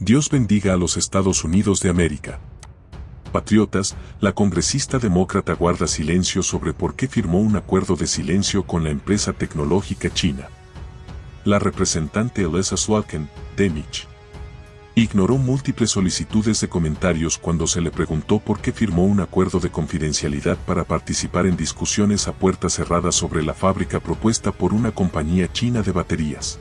Dios bendiga a los Estados Unidos de América. Patriotas, la congresista demócrata guarda silencio sobre por qué firmó un acuerdo de silencio con la empresa tecnológica china. La representante Elisa Slotkin, Demich, ignoró múltiples solicitudes de comentarios cuando se le preguntó por qué firmó un acuerdo de confidencialidad para participar en discusiones a puertas cerradas sobre la fábrica propuesta por una compañía china de baterías.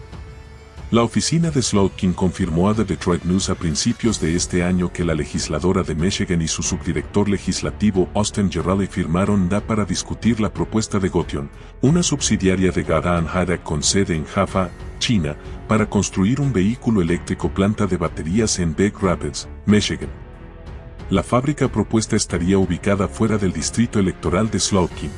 La oficina de Slotkin confirmó a The Detroit News a principios de este año que la legisladora de Michigan y su subdirector legislativo Austin Gerali firmaron DA para discutir la propuesta de Gotion, una subsidiaria de Gadaan Hadak con sede en Jaffa, China, para construir un vehículo eléctrico planta de baterías en Big Rapids, Michigan. La fábrica propuesta estaría ubicada fuera del distrito electoral de Slotkin.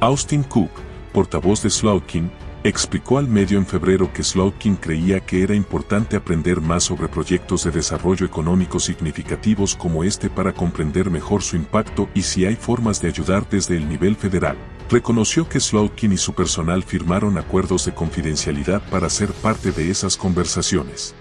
Austin Cook, portavoz de Slotkin, explicó al medio en febrero que Slotkin creía que era importante aprender más sobre proyectos de desarrollo económico significativos como este para comprender mejor su impacto y si hay formas de ayudar desde el nivel federal. Reconoció que Slotkin y su personal firmaron acuerdos de confidencialidad para ser parte de esas conversaciones.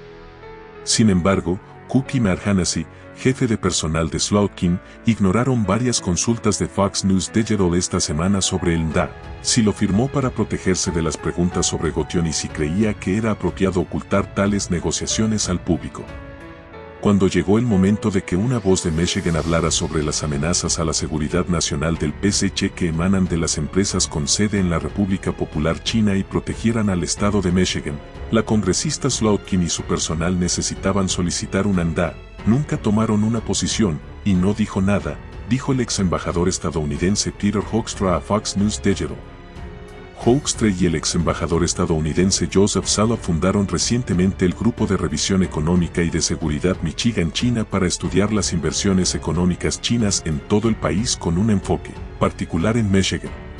Sin embargo, Cookie Marhanasi, jefe de personal de Slotkin, ignoraron varias consultas de Fox News Digital esta semana sobre el NDA, si lo firmó para protegerse de las preguntas sobre Gotion y si creía que era apropiado ocultar tales negociaciones al público. Cuando llegó el momento de que una voz de Michigan hablara sobre las amenazas a la seguridad nacional del PSC que emanan de las empresas con sede en la República Popular China y protegieran al Estado de Michigan, la congresista Slotkin y su personal necesitaban solicitar un ANDA, nunca tomaron una posición, y no dijo nada, dijo el ex embajador estadounidense Peter Hoekstra a Fox News Digital. Hoekstra y el ex embajador estadounidense Joseph Sala fundaron recientemente el Grupo de Revisión Económica y de Seguridad Michigan-China para estudiar las inversiones económicas chinas en todo el país con un enfoque particular en Michigan.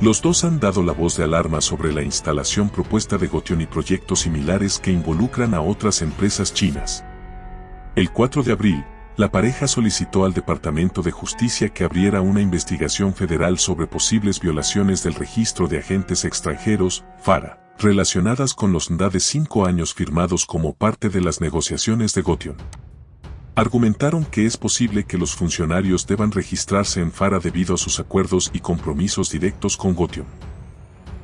Los dos han dado la voz de alarma sobre la instalación propuesta de Gotion y proyectos similares que involucran a otras empresas chinas. El 4 de abril, la pareja solicitó al Departamento de Justicia que abriera una investigación federal sobre posibles violaciones del registro de agentes extranjeros, FARA, relacionadas con los NDA de cinco años firmados como parte de las negociaciones de Gotion. Argumentaron que es posible que los funcionarios deban registrarse en FARA debido a sus acuerdos y compromisos directos con Gotion.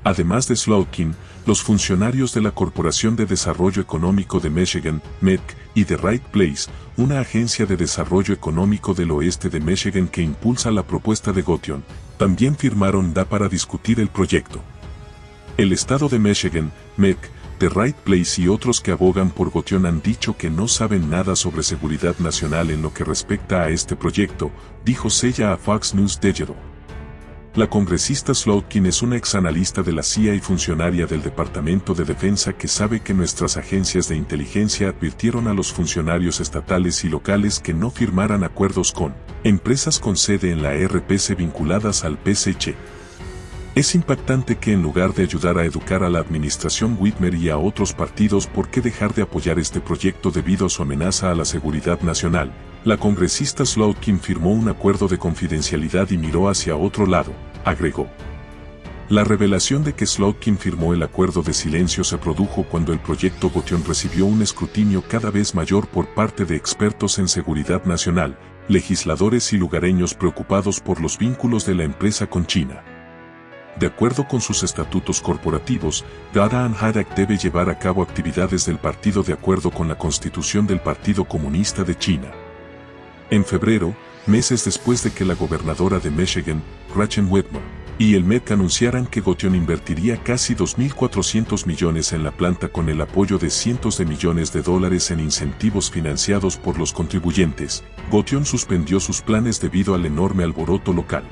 Además de Slotkin, los funcionarios de la Corporación de Desarrollo Económico de Michigan, MEC, y de Right Place, una agencia de desarrollo económico del oeste de Michigan que impulsa la propuesta de Gotion, también firmaron DA para discutir el proyecto. El estado de Michigan, MEC, The Right Place y otros que abogan por Gotion han dicho que no saben nada sobre seguridad nacional en lo que respecta a este proyecto, dijo Sella a Fox News Digital. La congresista Slotkin es una exanalista de la CIA y funcionaria del Departamento de Defensa que sabe que nuestras agencias de inteligencia advirtieron a los funcionarios estatales y locales que no firmaran acuerdos con empresas con sede en la RPC vinculadas al PSC. Es impactante que en lugar de ayudar a educar a la administración Whitmer y a otros partidos por qué dejar de apoyar este proyecto debido a su amenaza a la seguridad nacional, la congresista Slotkin firmó un acuerdo de confidencialidad y miró hacia otro lado, agregó. La revelación de que Slotkin firmó el acuerdo de silencio se produjo cuando el proyecto Gotion recibió un escrutinio cada vez mayor por parte de expertos en seguridad nacional, legisladores y lugareños preocupados por los vínculos de la empresa con China. De acuerdo con sus estatutos corporativos, Gadaan Hadak debe llevar a cabo actividades del partido de acuerdo con la constitución del Partido Comunista de China. En febrero, meses después de que la gobernadora de Michigan, Gretchen Whitmer, y el MEC anunciaran que Gotion invertiría casi 2.400 millones en la planta con el apoyo de cientos de millones de dólares en incentivos financiados por los contribuyentes, Gotion suspendió sus planes debido al enorme alboroto local.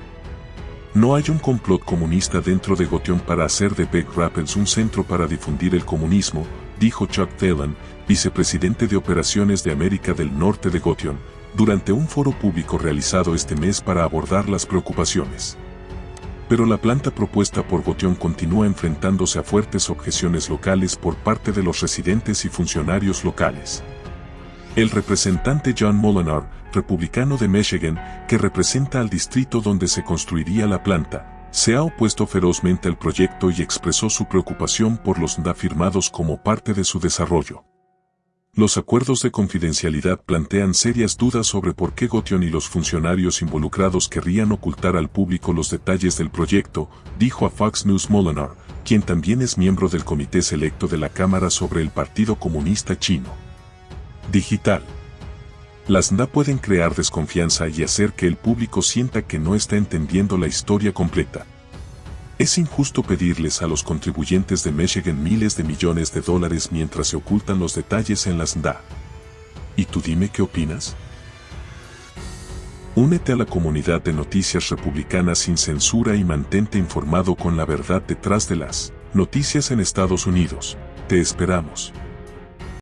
No hay un complot comunista dentro de Gotion para hacer de Big Rapids un centro para difundir el comunismo, dijo Chuck Thelen, vicepresidente de operaciones de América del Norte de Gotion, durante un foro público realizado este mes para abordar las preocupaciones. Pero la planta propuesta por Gotion continúa enfrentándose a fuertes objeciones locales por parte de los residentes y funcionarios locales. El representante John Molinar, republicano de Michigan, que representa al distrito donde se construiría la planta, se ha opuesto ferozmente al proyecto y expresó su preocupación por los NDA firmados como parte de su desarrollo. Los acuerdos de confidencialidad plantean serias dudas sobre por qué Gotion y los funcionarios involucrados querrían ocultar al público los detalles del proyecto, dijo a Fox News Molinar, quien también es miembro del comité selecto de la Cámara sobre el Partido Comunista Chino. Digital. Las NDA pueden crear desconfianza y hacer que el público sienta que no está entendiendo la historia completa. Es injusto pedirles a los contribuyentes de Michigan miles de millones de dólares mientras se ocultan los detalles en las NDA. ¿Y tú dime qué opinas? Únete a la comunidad de noticias republicanas sin censura y mantente informado con la verdad detrás de las noticias en Estados Unidos. Te esperamos.